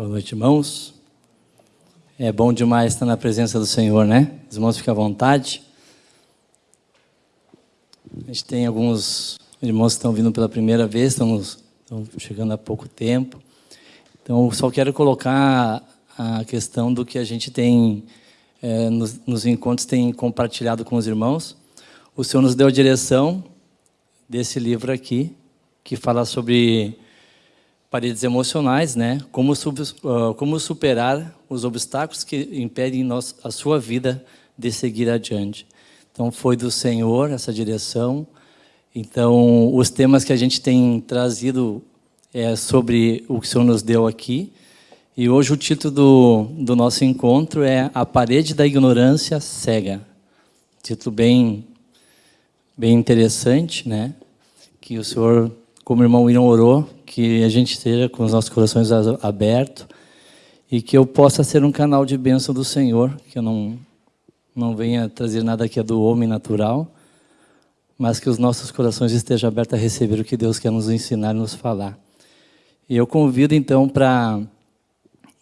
Boa noite, irmãos. É bom demais estar na presença do Senhor, né? Os irmãos, fiquem à vontade. A gente tem alguns irmãos que estão vindo pela primeira vez, estamos, estão chegando há pouco tempo. Então, só quero colocar a questão do que a gente tem, é, nos, nos encontros, tem compartilhado com os irmãos. O Senhor nos deu a direção desse livro aqui, que fala sobre paredes emocionais, né? Como, uh, como superar os obstáculos que impedem nós, a sua vida de seguir adiante. Então, foi do Senhor essa direção. Então, os temas que a gente tem trazido é sobre o que o Senhor nos deu aqui. E hoje o título do, do nosso encontro é A Parede da Ignorância Cega. Título bem, bem interessante, né? Que o Senhor, como o irmão William orou, que a gente esteja com os nossos corações abertos e que eu possa ser um canal de bênção do Senhor, que eu não, não venha trazer nada que é do homem natural, mas que os nossos corações estejam abertos a receber o que Deus quer nos ensinar e nos falar. E eu convido então para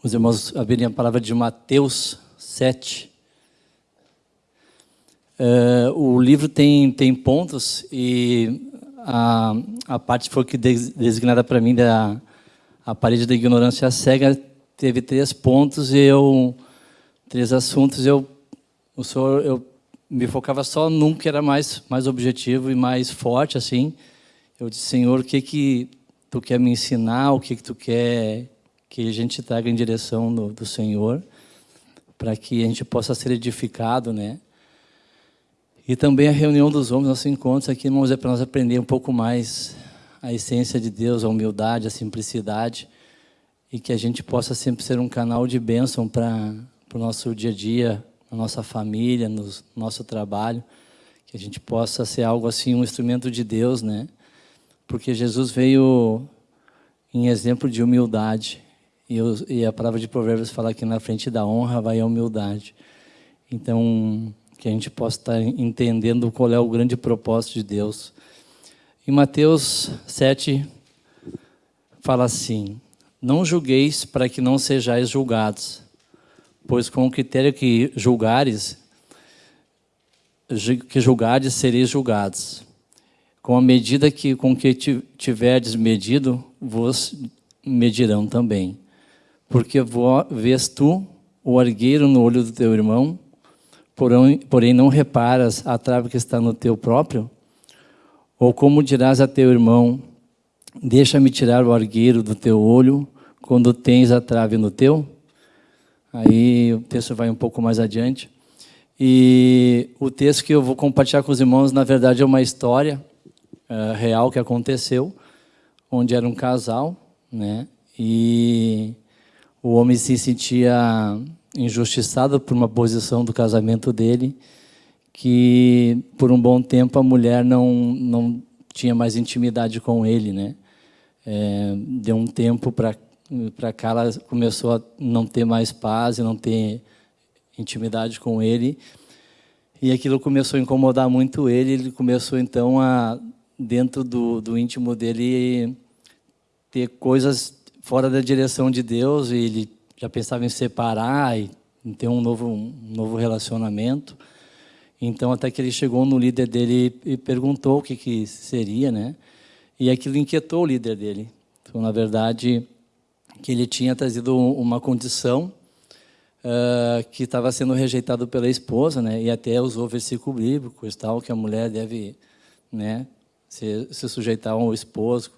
os irmãos abrirem a palavra de Mateus 7. Uh, eh, o livro tem, tem pontos e a, a parte foi que designada para mim da a parede da ignorância cega teve três pontos e eu três assuntos eu o senhor eu me focava só num que era mais mais objetivo e mais forte assim. Eu disse senhor o que que tu quer me ensinar? O que que tu quer que a gente traga em direção do, do senhor para que a gente possa ser edificado né e também a reunião dos homens, nossos encontros aqui, irmãos, é para nós aprender um pouco mais a essência de Deus, a humildade, a simplicidade, e que a gente possa sempre ser um canal de bênção para o nosso dia a dia, na nossa família, no nosso trabalho, que a gente possa ser algo assim, um instrumento de Deus, né? Porque Jesus veio em exemplo de humildade, e, eu, e a palavra de Provérbios fala que na frente da honra vai a humildade. Então, que a gente possa estar entendendo qual é o grande propósito de Deus. Em Mateus 7, fala assim, Não julgueis para que não sejais julgados, pois com o critério que julgares, que julgares, sereis julgados. Com a medida que, com que tiverdes medido, vos medirão também. Porque vês tu o argueiro no olho do teu irmão, porém, não reparas a trave que está no teu próprio? Ou como dirás a teu irmão, deixa-me tirar o argueiro do teu olho, quando tens a trave no teu? Aí o texto vai um pouco mais adiante. E o texto que eu vou compartilhar com os irmãos, na verdade, é uma história uh, real que aconteceu, onde era um casal, né? E o homem se sentia injustiçado por uma posição do casamento dele, que por um bom tempo a mulher não, não tinha mais intimidade com ele. Né? É, deu um tempo para cá, ela começou a não ter mais paz não ter intimidade com ele. E aquilo começou a incomodar muito ele, ele começou então a, dentro do, do íntimo dele, ter coisas fora da direção de Deus, e ele já pensava em separar e ter um novo, um novo relacionamento. Então, até que ele chegou no líder dele e perguntou o que, que seria, né? E aquilo inquietou o líder dele. Então, na verdade, que ele tinha trazido uma condição uh, que estava sendo rejeitado pela esposa, né? E até usou versículo bíblico e tal, que a mulher deve, né, se, se sujeitar ao esposo.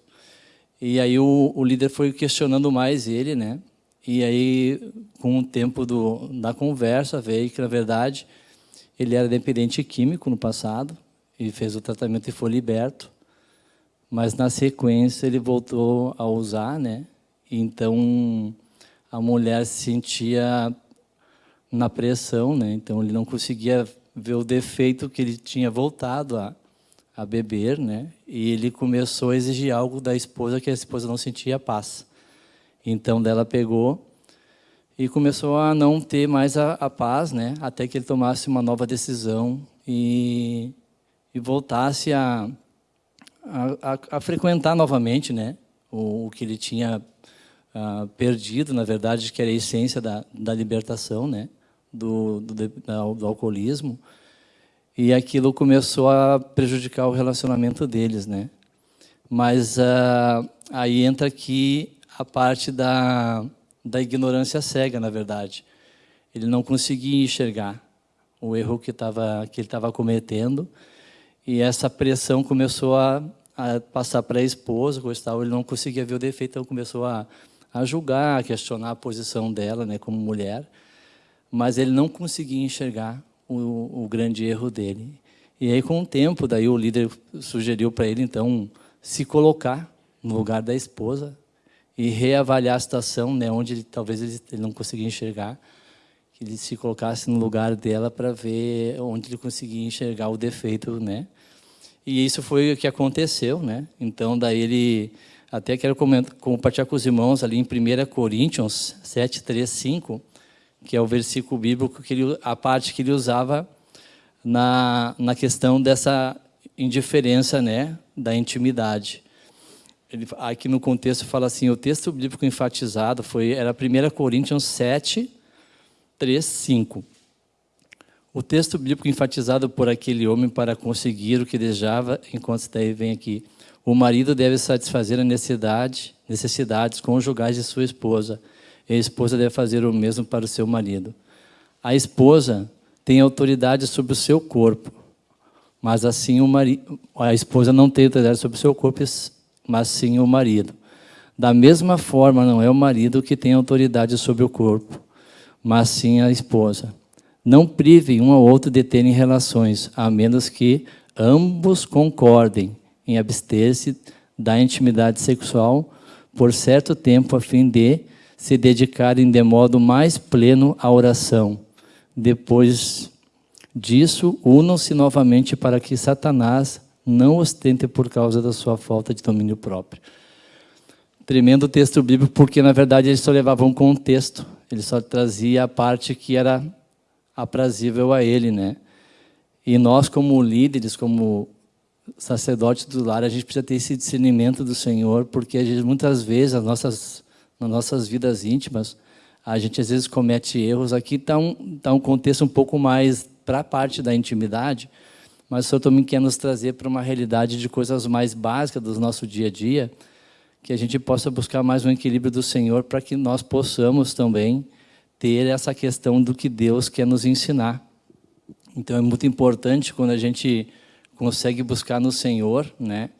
E aí o, o líder foi questionando mais ele, né? E aí, com o tempo do, da conversa, veio que, na verdade, ele era dependente químico no passado, e fez o tratamento e foi liberto. Mas, na sequência, ele voltou a usar, né? Então, a mulher se sentia na pressão, né? Então, ele não conseguia ver o defeito que ele tinha voltado a, a beber, né? E ele começou a exigir algo da esposa que a esposa não sentia paz. Então, dela pegou e começou a não ter mais a, a paz, né? Até que ele tomasse uma nova decisão e, e voltasse a, a, a, frequentar novamente, né? O, o, que ele tinha ah, perdido, na verdade, que era a essência da, da libertação, né? Do, do, do alcoolismo. E aquilo começou a prejudicar o relacionamento deles, né? Mas ah, aí entra aqui a parte da, da ignorância cega, na verdade. Ele não conseguia enxergar o erro que, tava, que ele estava cometendo, e essa pressão começou a, a passar para a esposa, tal, ele não conseguia ver o defeito, então começou a, a julgar, a questionar a posição dela né, como mulher, mas ele não conseguia enxergar o, o grande erro dele. E aí, com o tempo, daí o líder sugeriu para ele, então, se colocar no lugar da esposa e reavaliar a situação, né, onde ele, talvez ele, ele não conseguia enxergar, que ele se colocasse no lugar dela para ver onde ele conseguia enxergar o defeito, né? E isso foi o que aconteceu, né? Então, daí ele, até quero compartilhar com os irmãos ali em 1 Coríntios 7, 3, 5, que é o versículo bíblico, que ele, a parte que ele usava na, na questão dessa indiferença, né? Da intimidade. Ele, aqui no contexto fala assim, o texto bíblico enfatizado foi, era 1 Coríntios 7, 3, 5. O texto bíblico enfatizado por aquele homem para conseguir o que desejava, enquanto daí vem aqui. O marido deve satisfazer a necessidade, necessidades conjugais de sua esposa. E a esposa deve fazer o mesmo para o seu marido. A esposa tem autoridade sobre o seu corpo, mas assim o marido, a esposa não tem autoridade sobre o seu corpo, mas sim o marido. Da mesma forma, não é o marido que tem autoridade sobre o corpo, mas sim a esposa. Não privem um ao outro de terem relações, a menos que ambos concordem em abster-se da intimidade sexual por certo tempo, a fim de se dedicarem de modo mais pleno à oração. Depois disso, unam-se novamente para que Satanás não ostente por causa da sua falta de domínio próprio. Tremendo texto bíblico, porque na verdade ele só levava um contexto ele só trazia a parte que era aprazível a ele, né? E nós, como líderes, como sacerdotes do lar, a gente precisa ter esse discernimento do Senhor, porque gente, muitas vezes, as nossas, nas nossas vidas íntimas, a gente às vezes comete erros. Aqui está um, tá um contexto um pouco mais para a parte da intimidade, mas o Senhor também quer nos trazer para uma realidade de coisas mais básicas do nosso dia a dia, que a gente possa buscar mais um equilíbrio do Senhor para que nós possamos também ter essa questão do que Deus quer nos ensinar. Então é muito importante quando a gente consegue buscar no Senhor, né?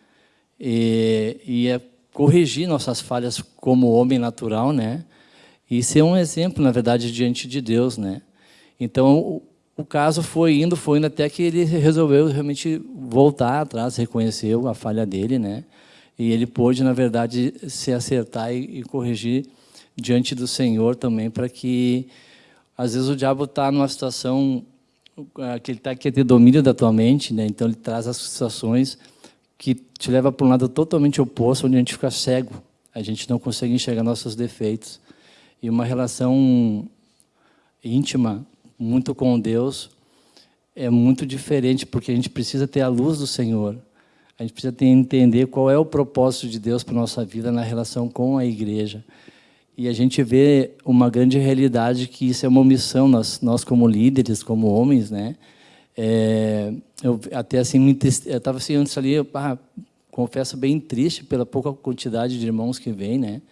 E, e é corrigir nossas falhas como homem natural, né? E ser um exemplo, na verdade, diante de Deus, né? Então o, caso foi indo, foi indo até que ele resolveu realmente voltar atrás, reconheceu a falha dele, né? E ele pôde, na verdade, se acertar e, e corrigir diante do Senhor também, para que, às vezes, o diabo está numa situação ah, que ele está quer ter domínio da tua mente, né? então ele traz as situações que te leva para um lado totalmente oposto, onde a gente fica cego, a gente não consegue enxergar nossos defeitos. E uma relação íntima, muito com Deus, é muito diferente, porque a gente precisa ter a luz do Senhor. A gente precisa entender qual é o propósito de Deus para a nossa vida na relação com a igreja. E a gente vê uma grande realidade que isso é uma omissão, nós, nós como líderes, como homens, né? É, eu até assim, eu estava assim antes ali, eu, ah, confesso bem triste pela pouca quantidade de irmãos que vem, né?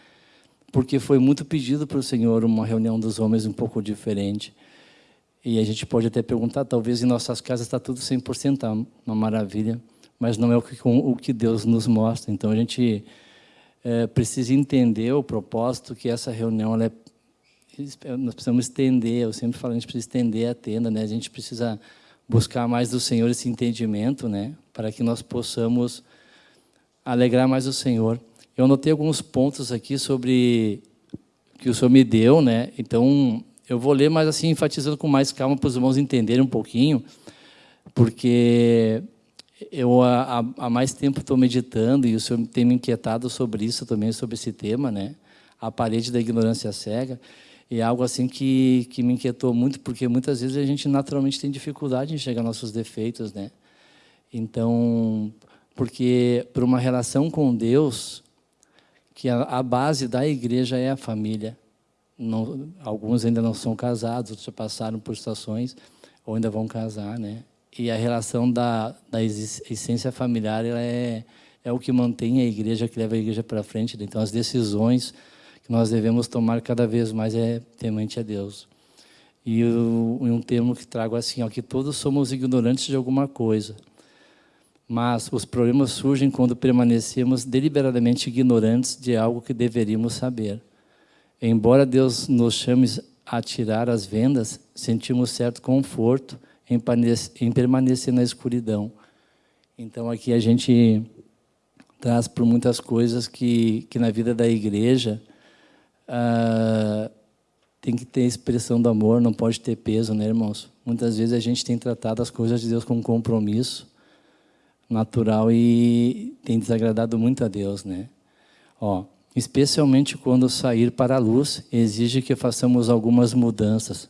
Porque foi muito pedido para o Senhor uma reunião dos homens um pouco diferente. E a gente pode até perguntar, talvez em nossas casas está tudo 100%, tá uma maravilha mas não é o que, o que Deus nos mostra. Então, a gente é, precisa entender o propósito que essa reunião, é, nós precisamos estender, eu sempre falo, a gente precisa estender a tenda, né? a gente precisa buscar mais do Senhor esse entendimento, né? para que nós possamos alegrar mais o Senhor. Eu anotei alguns pontos aqui sobre que o Senhor me deu, né? então eu vou ler, mas assim, enfatizando com mais calma para os irmãos entenderem um pouquinho, porque eu há, mais tempo estou meditando e o senhor tem me inquietado sobre isso também, sobre esse tema, né? A parede da ignorância cega. E é algo assim que, que me inquietou muito, porque muitas vezes a gente naturalmente tem dificuldade em enxergar nossos defeitos, né? Então, porque para uma relação com Deus, que a, a base da igreja é a família. Não, alguns ainda não são casados, outros já passaram por situações, ou ainda vão casar, né? E a relação da, da essência familiar ela é, é o que mantém a igreja, que leva a igreja para frente. Então, as decisões que nós devemos tomar cada vez mais é temente a Deus. E um termo que trago assim, ó, que todos somos ignorantes de alguma coisa. Mas os problemas surgem quando permanecemos deliberadamente ignorantes de algo que deveríamos saber. Embora Deus nos chame a tirar as vendas, sentimos certo conforto em permanecer na escuridão. Então aqui a gente traz por muitas coisas que, que na vida da igreja ah, tem que ter expressão do amor, não pode ter peso, né, irmãos? Muitas vezes a gente tem tratado as coisas de Deus com compromisso, natural e tem desagradado muito a Deus, né? Ó, especialmente quando sair para a luz, exige que façamos algumas mudanças.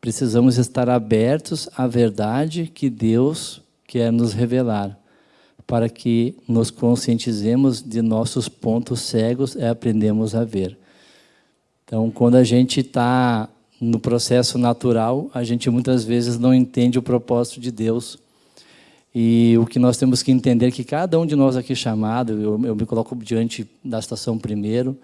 Precisamos estar abertos à verdade que Deus quer nos revelar, para que nos conscientizemos de nossos pontos cegos e aprendemos a ver. Então, quando a gente está no processo natural, a gente muitas vezes não entende o propósito de Deus e o que nós temos que entender é que cada um de nós aqui chamado, eu, eu me coloco diante da estação primeiro,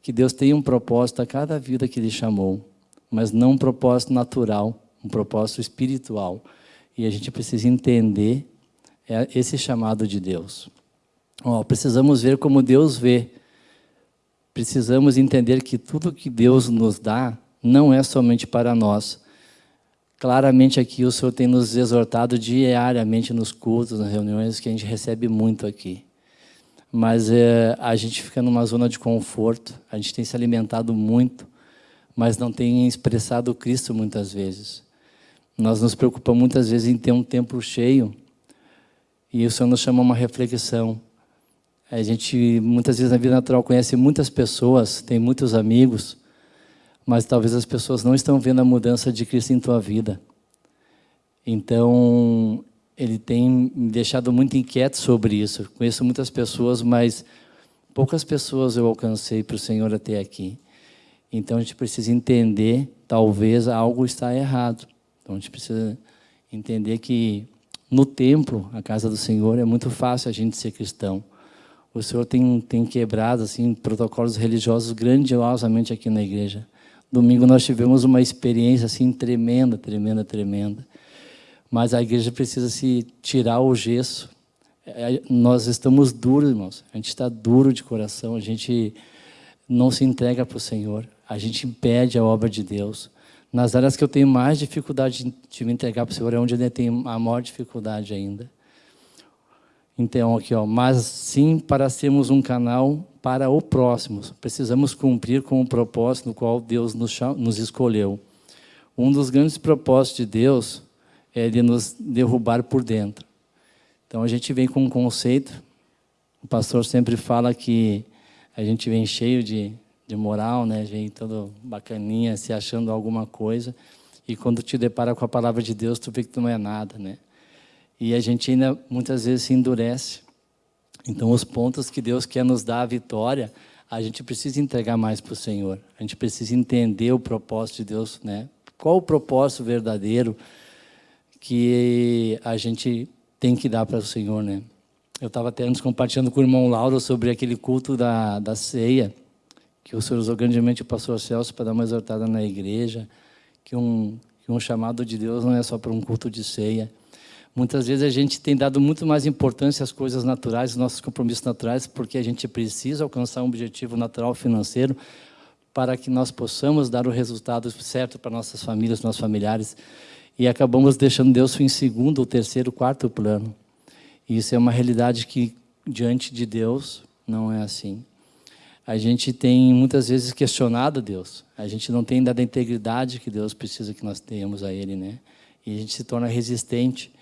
que Deus tem um propósito a cada vida que Ele chamou, mas não um propósito natural, um propósito espiritual. E a gente precisa entender é, esse chamado de Deus. Oh, precisamos ver como Deus vê. Precisamos entender que tudo que Deus nos dá não é somente para nós, Claramente aqui o Senhor tem nos exortado diariamente nos cultos, nas reuniões, que a gente recebe muito aqui. Mas é, a gente fica numa zona de conforto, a gente tem se alimentado muito, mas não tem expressado Cristo muitas vezes. Nós nos preocupamos muitas vezes em ter um templo cheio, e o Senhor nos chama uma reflexão. A gente, muitas vezes na vida natural, conhece muitas pessoas, tem muitos amigos, mas talvez as pessoas não estão vendo a mudança de Cristo em tua vida. Então, ele tem me deixado muito inquieto sobre isso. Conheço muitas pessoas, mas poucas pessoas eu alcancei para o Senhor até aqui. Então, a gente precisa entender, talvez algo está errado. Então, a gente precisa entender que no templo, a casa do Senhor, é muito fácil a gente ser cristão. O Senhor tem, tem quebrado assim, protocolos religiosos grandiosamente aqui na igreja. Domingo nós tivemos uma experiência assim tremenda, tremenda, tremenda. Mas a igreja precisa se tirar o gesso. É, nós estamos duros, irmãos. A gente está duro de coração. A gente não se entrega para o Senhor. A gente impede a obra de Deus. Nas áreas que eu tenho mais dificuldade de me entregar para o Senhor, é onde eu tenho a maior dificuldade ainda. Então, aqui, ó, mas sim para sermos um canal para o próximo. Precisamos cumprir com o propósito no qual Deus nos, nos escolheu. Um dos grandes propósitos de Deus é de nos derrubar por dentro. Então, a gente vem com um conceito, o pastor sempre fala que a gente vem cheio de, de moral, né? vem todo bacaninha, se achando alguma coisa, e quando te depara com a palavra de Deus, tu vê que tu não é nada, né? E a gente ainda muitas vezes se endurece. Então, os pontos que Deus quer nos dar a vitória, a gente precisa entregar mais para o Senhor. A gente precisa entender o propósito de Deus, né? Qual o propósito verdadeiro que a gente tem que dar para o Senhor, né? Eu estava até antes compartilhando com o irmão Lauro sobre aquele culto da, da ceia, que o Senhor usou grandemente o pastor Celso para dar uma exortada na igreja, que um, que um chamado de Deus não é só para um culto de ceia, Muitas vezes a gente tem dado muito mais importância às coisas naturais, aos nossos compromissos naturais, porque a gente precisa alcançar um objetivo natural financeiro para que nós possamos dar o resultado certo para nossas famílias, nossos familiares. E acabamos deixando Deus em segundo, terceiro, quarto plano. E isso é uma realidade que, diante de Deus, não é assim. A gente tem muitas vezes questionado Deus. A gente não tem dado a integridade que Deus precisa que nós tenhamos a Ele, né? E a gente se torna resistente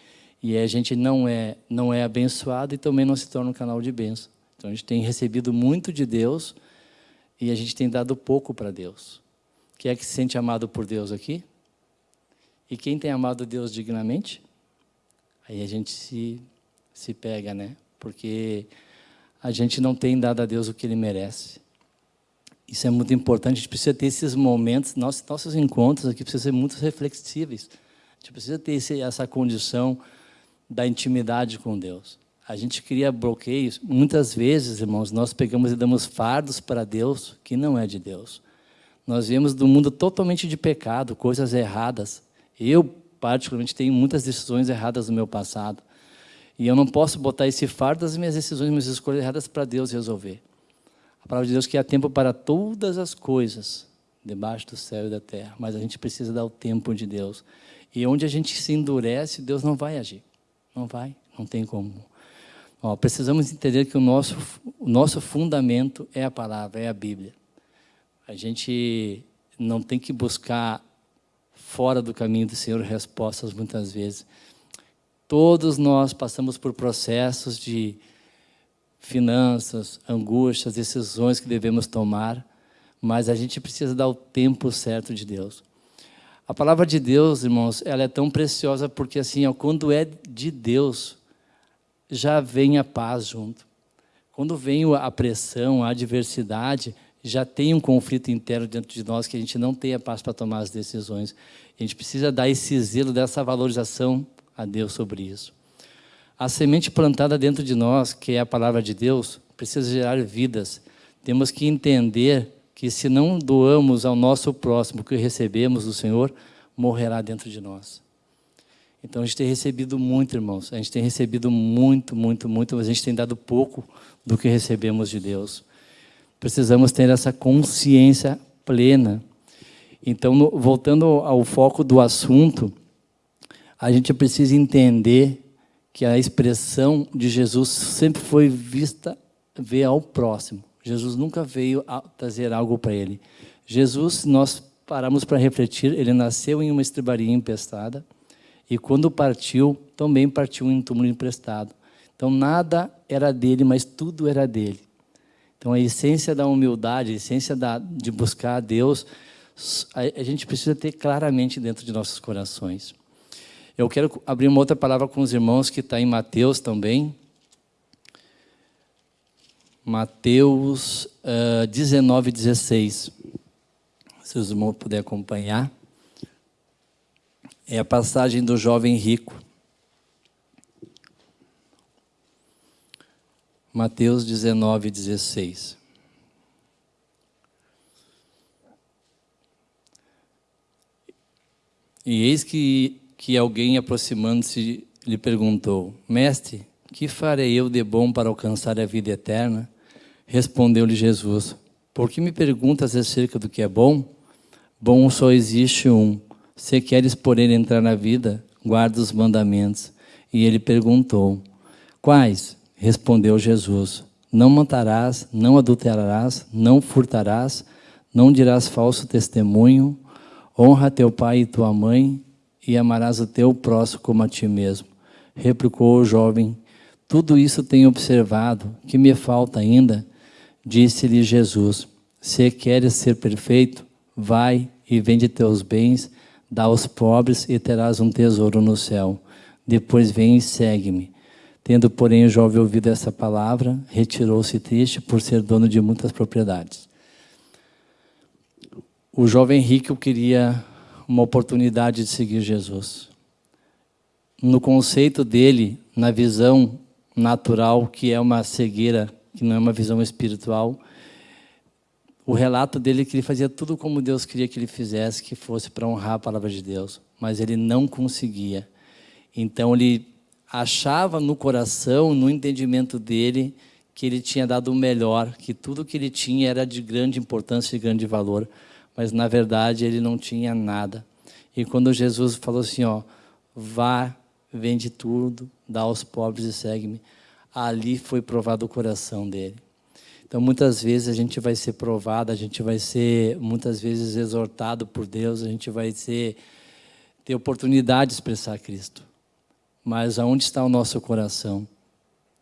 e a gente não é, não é abençoado e também não se torna um canal de bênção. Então a gente tem recebido muito de Deus e a gente tem dado pouco para Deus. Quem é que se sente amado por Deus aqui? E quem tem amado Deus dignamente? Aí a gente se, se pega, né? Porque a gente não tem dado a Deus o que Ele merece. Isso é muito importante, a gente precisa ter esses momentos, nossos, nossos encontros aqui precisam ser muito reflexíveis. A gente precisa ter esse, essa condição da intimidade com Deus. A gente cria bloqueios. Muitas vezes, irmãos, nós pegamos e damos fardos para Deus que não é de Deus. Nós viemos do mundo totalmente de pecado, coisas erradas. Eu, particularmente, tenho muitas decisões erradas no meu passado. E eu não posso botar esse fardo das minhas decisões, minhas escolhas erradas para Deus resolver. A palavra de Deus que há tempo para todas as coisas, debaixo do céu e da terra. Mas a gente precisa dar o tempo de Deus. E onde a gente se endurece, Deus não vai agir. Não vai, não tem como. Ó, precisamos entender que o nosso, o nosso fundamento é a palavra, é a Bíblia. A gente não tem que buscar fora do caminho do Senhor respostas muitas vezes. Todos nós passamos por processos de finanças, angústias, decisões que devemos tomar, mas a gente precisa dar o tempo certo de Deus. A palavra de Deus, irmãos, ela é tão preciosa porque assim, ó, quando é de Deus, já vem a paz junto. Quando vem a pressão, a adversidade, já tem um conflito interno dentro de nós que a gente não tem a paz para tomar as decisões. A gente precisa dar esse zelo, dessa valorização a Deus sobre isso. A semente plantada dentro de nós, que é a palavra de Deus, precisa gerar vidas. Temos que entender que se não doamos ao nosso próximo o que recebemos do Senhor, morrerá dentro de nós. Então a gente tem recebido muito, irmãos. A gente tem recebido muito, muito, muito, mas a gente tem dado pouco do que recebemos de Deus. Precisamos ter essa consciência plena. Então, no, voltando ao foco do assunto, a gente precisa entender que a expressão de Jesus sempre foi vista ver ao próximo. Jesus nunca veio trazer algo para ele. Jesus, nós paramos para refletir, ele nasceu em uma estribaria empestada e quando partiu, também partiu em um túmulo emprestado. Então nada era dele, mas tudo era dele. Então, a essência da humildade, a essência da, de buscar a Deus, a, a gente precisa ter claramente dentro de nossos corações. Eu quero abrir uma outra palavra com os irmãos que está em Mateus também. Mateus uh, 19, 16. Se os irmãos puderem acompanhar. É a passagem do jovem rico. Mateus 19, 16. E eis que, que alguém aproximando-se lhe perguntou: Mestre, que farei eu de bom para alcançar a vida eterna? Respondeu-lhe Jesus: Por que me perguntas acerca do que é bom? Bom só existe um. Se queres, porém, entrar na vida, guarda os mandamentos. E ele perguntou: Quais? Respondeu Jesus: Não matarás, não adulterarás, não furtarás, não dirás falso testemunho, honra teu pai e tua mãe, e amarás o teu próximo como a ti mesmo. Replicou o jovem: Tudo isso tenho observado, que me falta ainda? Disse-lhe Jesus: Se queres ser perfeito, vai e vende teus bens, dá aos pobres e terás um tesouro no céu. Depois vem e segue-me. Tendo, porém, o jovem ouvido essa palavra, retirou-se triste por ser dono de muitas propriedades. O jovem rico queria uma oportunidade de seguir Jesus. No conceito dele, na visão natural, que é uma cegueira, que não é uma visão espiritual, o relato dele é que ele fazia tudo como Deus queria que ele fizesse, que fosse para honrar a palavra de Deus, mas ele não conseguia. Então ele achava no coração, no entendimento dele, que ele tinha dado o melhor, que tudo que ele tinha era de grande importância e grande valor, mas na verdade ele não tinha nada. E quando Jesus falou assim, ó, vá, vende tudo, dá aos pobres e segue-me, ali foi provado o coração dele. Então, muitas vezes a gente vai ser provado, a gente vai ser, muitas vezes, exortado por Deus, a gente vai ser, ter oportunidade de expressar Cristo. Mas aonde está o nosso coração?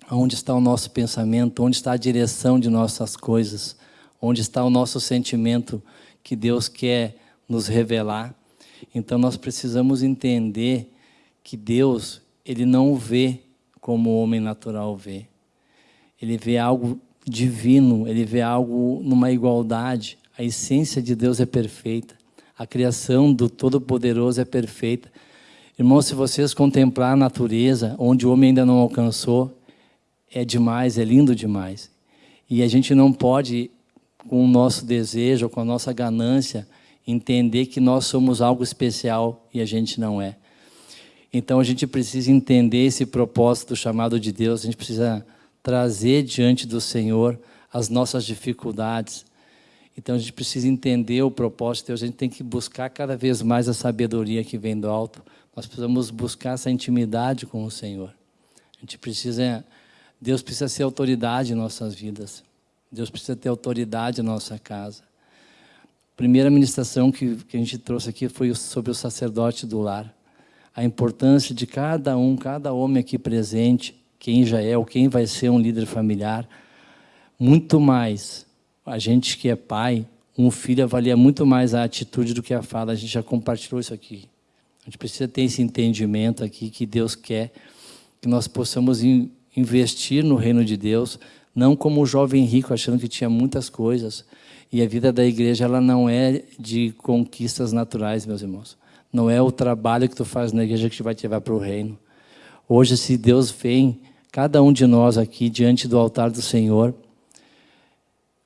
Aonde está o nosso pensamento? Onde está a direção de nossas coisas? Onde está o nosso sentimento que Deus quer nos revelar? Então nós precisamos entender que Deus, Ele não vê como o homem natural vê. Ele vê algo divino, ele vê algo numa igualdade. A essência de Deus é perfeita. A criação do Todo-Poderoso é perfeita. Irmãos, se vocês contemplar a natureza, onde o homem ainda não alcançou, é demais, é lindo demais. E a gente não pode, com o nosso desejo, com a nossa ganância, entender que nós somos algo especial e a gente não é. Então a gente precisa entender esse propósito chamado de Deus, a gente precisa trazer diante do Senhor as nossas dificuldades. Então a gente precisa entender o propósito de Deus, a gente tem que buscar cada vez mais a sabedoria que vem do alto. Nós precisamos buscar essa intimidade com o Senhor. A gente precisa, Deus precisa ser autoridade em nossas vidas. Deus precisa ter autoridade na nossa casa. A primeira ministração que, que a gente trouxe aqui foi sobre o sacerdote do lar. A importância de cada um, cada homem aqui presente, quem já é ou quem vai ser um líder familiar, muito mais. A gente que é pai, um filho avalia muito mais a atitude do que a fala. A gente já compartilhou isso aqui. A gente precisa ter esse entendimento aqui que Deus quer que nós possamos investir no reino de Deus, não como o jovem rico achando que tinha muitas coisas. E a vida da igreja ela não é de conquistas naturais, meus irmãos. Não é o trabalho que tu faz na igreja que vai te levar para o reino. Hoje, se Deus vem cada um de nós aqui diante do altar do Senhor,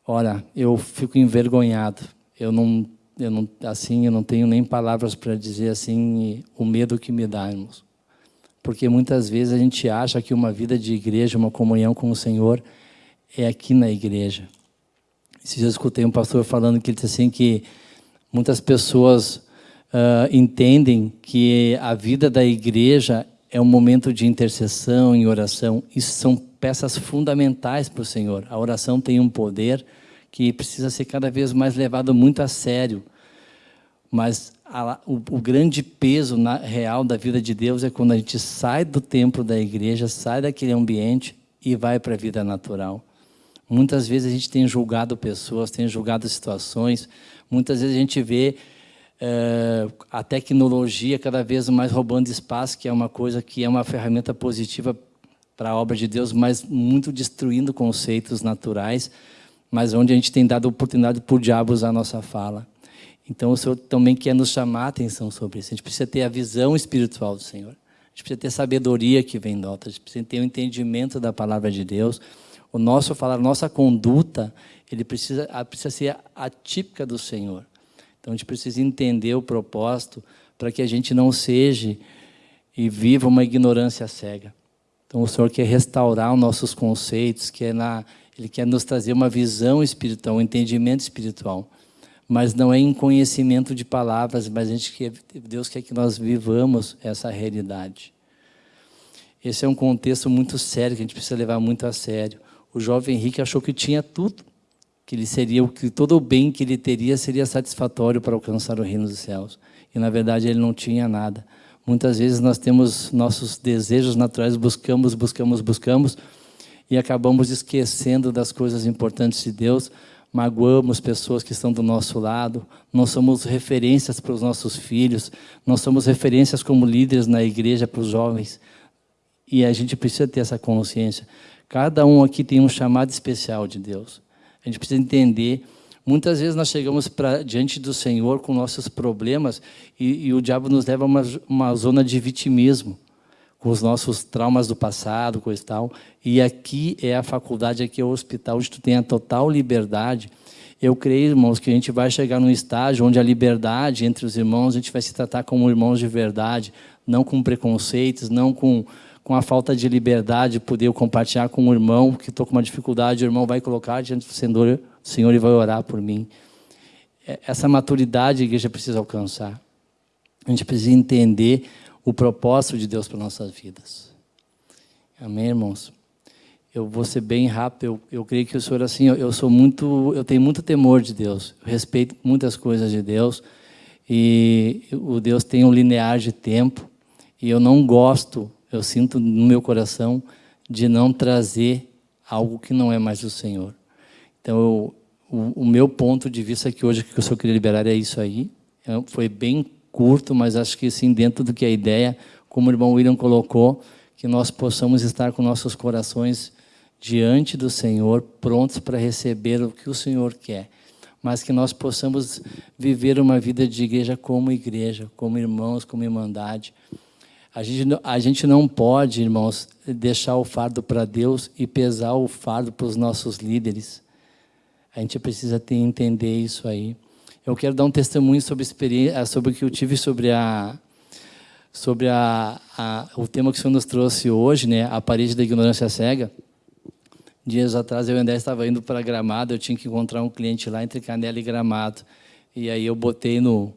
olha, eu fico envergonhado. Eu não, eu não, assim, eu não tenho nem palavras para dizer assim o medo que me dá, irmãos. Porque muitas vezes a gente acha que uma vida de igreja, uma comunhão com o Senhor, é aqui na igreja. Se eu escutei um pastor falando que ele disse assim que muitas pessoas uh, entendem que a vida da igreja é um momento de intercessão e oração. Isso são peças fundamentais para o Senhor. A oração tem um poder que precisa ser cada vez mais levado muito a sério. Mas a, o, o, grande peso na, real da vida de Deus é quando a gente sai do templo da igreja, sai daquele ambiente e vai para a vida natural. Muitas vezes a gente tem julgado pessoas, tem julgado situações, muitas vezes a gente vê a tecnologia cada vez mais roubando espaço, que é uma coisa que é uma ferramenta positiva para a obra de Deus, mas muito destruindo conceitos naturais, mas onde a gente tem dado oportunidade para o diabo usar a nossa fala. Então o Senhor também quer nos chamar a atenção sobre isso. A gente precisa ter a visão espiritual do Senhor. A gente precisa ter sabedoria que vem do alto. A gente precisa ter o um entendimento da palavra de Deus. O nosso falar, nossa conduta, ele precisa, precisa ser atípica do Senhor. Então a gente precisa entender o propósito para que a gente não seja e viva uma ignorância cega. Então o Senhor quer restaurar os nossos conceitos, quer na, Ele quer nos trazer uma visão espiritual, um entendimento espiritual. Mas não é em conhecimento de palavras, mas a gente quer, Deus quer que nós vivamos essa realidade. Esse é um contexto muito sério, que a gente precisa levar muito a sério. O jovem Henrique achou que tinha tudo que ele seria que todo o bem que ele teria seria satisfatório para alcançar o reino dos céus. E na verdade ele não tinha nada. Muitas vezes nós temos nossos desejos naturais, buscamos, buscamos, buscamos e acabamos esquecendo das coisas importantes de Deus, magoamos pessoas que estão do nosso lado, não somos referências para os nossos filhos, não somos referências como líderes na igreja para os jovens. E a gente precisa ter essa consciência. Cada um aqui tem um chamado especial de Deus. A gente precisa entender. Muitas vezes nós chegamos pra, diante do Senhor com nossos problemas e, e o diabo nos leva a uma, uma zona de vitimismo, com os nossos traumas do passado, coisa e tal. E aqui é a faculdade, aqui é o hospital, onde tu tem a total liberdade. Eu creio, irmãos, que a gente vai chegar num estágio onde a liberdade entre os irmãos, a gente vai se tratar como irmãos de verdade, não com preconceitos, não com com a falta de liberdade, poder compartilhar com um irmão que estou com uma dificuldade, o irmão vai colocar diante do Senhor, o Senhor e vai orar por mim. É, essa maturidade a igreja precisa alcançar. A gente precisa entender o propósito de Deus para nossas vidas. Amém, irmãos? Eu vou ser bem rápido. Eu, eu creio que o Senhor assim, eu, eu sou muito, eu tenho muito temor de Deus. Eu respeito muitas coisas de Deus e o Deus tem um linear de tempo e eu não gosto eu sinto no meu coração de não trazer algo que não é mais do Senhor. Então, eu, o, o, meu ponto de vista aqui hoje, que eu só queria liberar, é isso aí. É, foi bem curto, mas acho que sim, dentro do que a ideia, como o irmão William colocou, que nós possamos estar com nossos corações diante do Senhor, prontos para receber o que o Senhor quer, mas que nós possamos viver uma vida de igreja como igreja, como irmãos, como irmandade. A gente, a gente não pode, irmãos, deixar o fardo para Deus e pesar o fardo para os nossos líderes. A gente precisa ter, entender isso aí. Eu quero dar um testemunho sobre, experiência, sobre o que eu tive sobre a, sobre a, a, o tema que o Senhor nos trouxe hoje, né, a parede da ignorância cega. Dias atrás eu André estava indo para Gramado, eu tinha que encontrar um cliente lá entre Canela e Gramado. E aí eu botei no,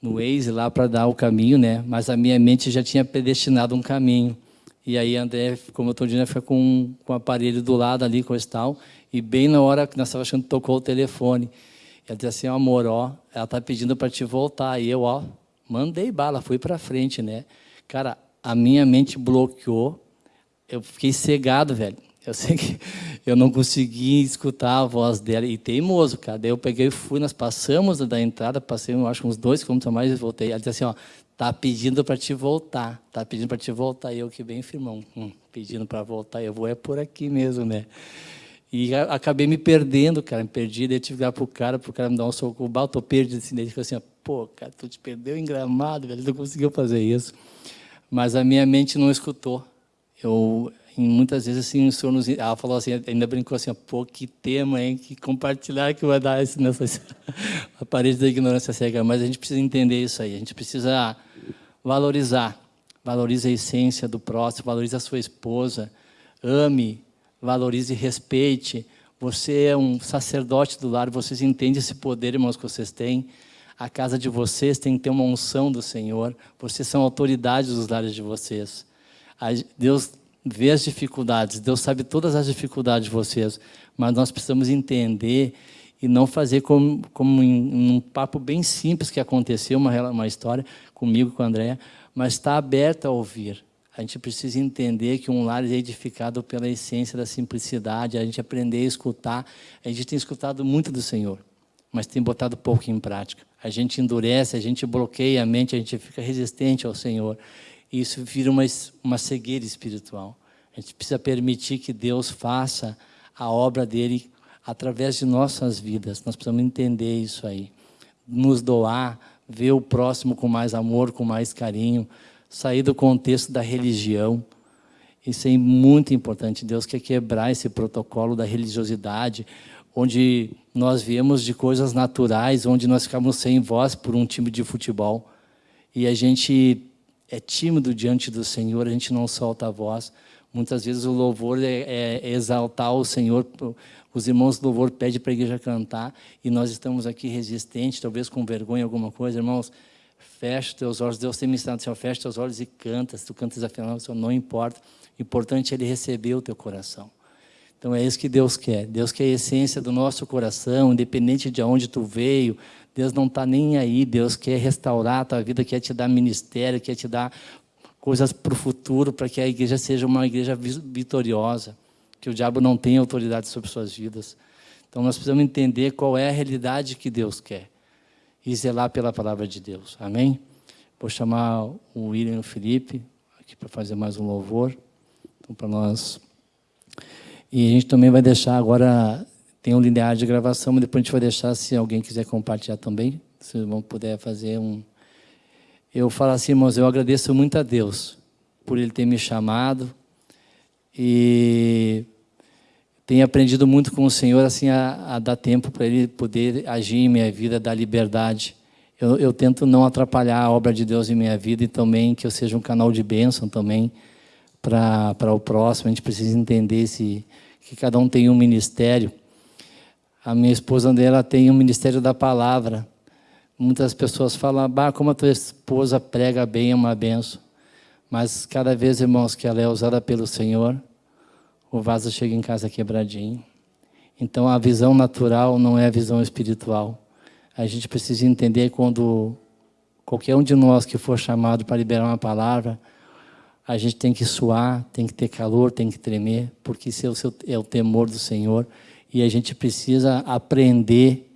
no Waze lá para dar o caminho, né? mas a minha mente já tinha predestinado um caminho. E aí André, como eu estou dizendo, foi com, com o aparelho do lado ali, com esse tal, e bem na hora que nós estávamos achando, tocou o telefone. Ela disse assim, amor, ó, ela está pedindo para te voltar. E eu, ó, Mandei bala, fui para frente, né? Cara, a minha mente bloqueou. Eu fiquei cegado, velho. Eu sei que eu não consegui escutar a voz dela. E teimoso, cara. Daí eu peguei e fui, nós passamos da entrada, passei, eu acho, uns dois quilômetros a mais e voltei. Ela disse assim, ó, tá pedindo para te voltar. Tá pedindo para te voltar. E eu que bem firmão, hum, pedindo para voltar. Eu vou é por aqui mesmo, né? E acabei me perdendo, cara, me perdi. Daí eu tive que ligar pro cara, pro cara me dar um soco. O balto perdido, assim, daí ele falou assim, ó, pô, cara, tu te perdeu em gramado, velho, não conseguiu fazer isso. Mas a minha mente não escutou. Eu, muitas vezes, assim, o senhor nos, ela falou assim, ainda brincou assim, pô, que tema, hein, que compartilhar que vai dar isso nessa a parede da ignorância cega. Mas a gente precisa entender isso aí, a gente precisa valorizar, valorize a essência do próximo, valorize a sua esposa, ame, valorize e respeite. Você é um sacerdote do lar, vocês entendem esse poder, irmãos, que vocês têm a casa de vocês tem que ter uma unção do Senhor. Vocês são autoridades dos lares de vocês. Deus vê as dificuldades, Deus sabe todas as dificuldades de vocês, mas nós precisamos entender e não fazer como, como um papo bem simples que aconteceu, uma, uma história comigo com a Andréa, mas está aberto a ouvir. A gente precisa entender que um lar é edificado pela essência da simplicidade, a gente aprender a escutar. A gente tem escutado muito do Senhor, mas tem botado pouco em prática a gente endurece, a gente bloqueia a mente, a gente fica resistente ao Senhor. E isso vira uma, uma cegueira espiritual. A gente precisa permitir que Deus faça a obra dele através de nossas vidas. Nós precisamos entender isso aí. Nos doar, ver o próximo com mais amor, com mais carinho, sair do contexto da religião. Isso é muito importante. Deus quer quebrar esse protocolo da religiosidade, onde nós viemos de coisas naturais, onde nós ficamos sem voz por um time de futebol. E a gente é tímido diante do Senhor, a gente não solta a voz. Muitas vezes o louvor é, é exaltar o Senhor. Os irmãos do louvor pedem para a igreja cantar e nós estamos aqui resistentes, talvez com vergonha alguma coisa. Irmãos, fecha os teus olhos. Deus tem me ensinado, Senhor, fecha os teus olhos e canta. Se tu cantas afinal, não importa. O importante é Ele receber o teu coração. Então é isso que Deus quer. Deus quer a essência do nosso coração, independente de onde tu veio. Deus não está nem aí. Deus quer restaurar a tua vida, quer te dar ministério, quer te dar coisas para o futuro, para que a igreja seja uma igreja vitoriosa, que o diabo não tenha autoridade sobre suas vidas. Então nós precisamos entender qual é a realidade que Deus quer e zelar pela palavra de Deus. Amém? Vou chamar o William e o Felipe aqui para fazer mais um louvor. Então, para nós e a gente também vai deixar agora, tem um linear de gravação, mas depois a gente vai deixar, se alguém quiser compartilhar também, se vão puder fazer um... Eu falo assim, irmãos, eu agradeço muito a Deus por Ele ter me chamado e tenho aprendido muito com o Senhor assim a, a dar tempo para Ele poder agir em minha vida, dar liberdade. Eu, eu, tento não atrapalhar a obra de Deus em minha vida e também que eu seja um canal de bênção também para o próximo. A gente precisa entender esse, que cada um tem um ministério. A minha esposa dela tem um ministério da palavra. Muitas pessoas falam, bah, como a tua esposa prega bem, é uma benção. Mas cada vez, irmãos, que ela é usada pelo Senhor, o vaso chega em casa quebradinho. Então a visão natural não é a visão espiritual. A gente precisa entender quando qualquer um de nós que for chamado para liberar uma palavra, a gente tem que suar, tem que ter calor, tem que tremer, porque isso é o, seu, é o temor do Senhor. E a gente precisa aprender,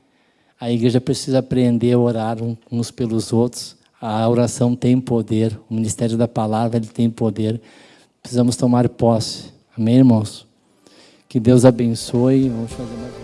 a igreja precisa aprender a orar uns pelos outros. A oração tem poder, o ministério da palavra ele tem poder. Precisamos tomar posse. Amém, irmãos? Que Deus abençoe. Vamos fazer mais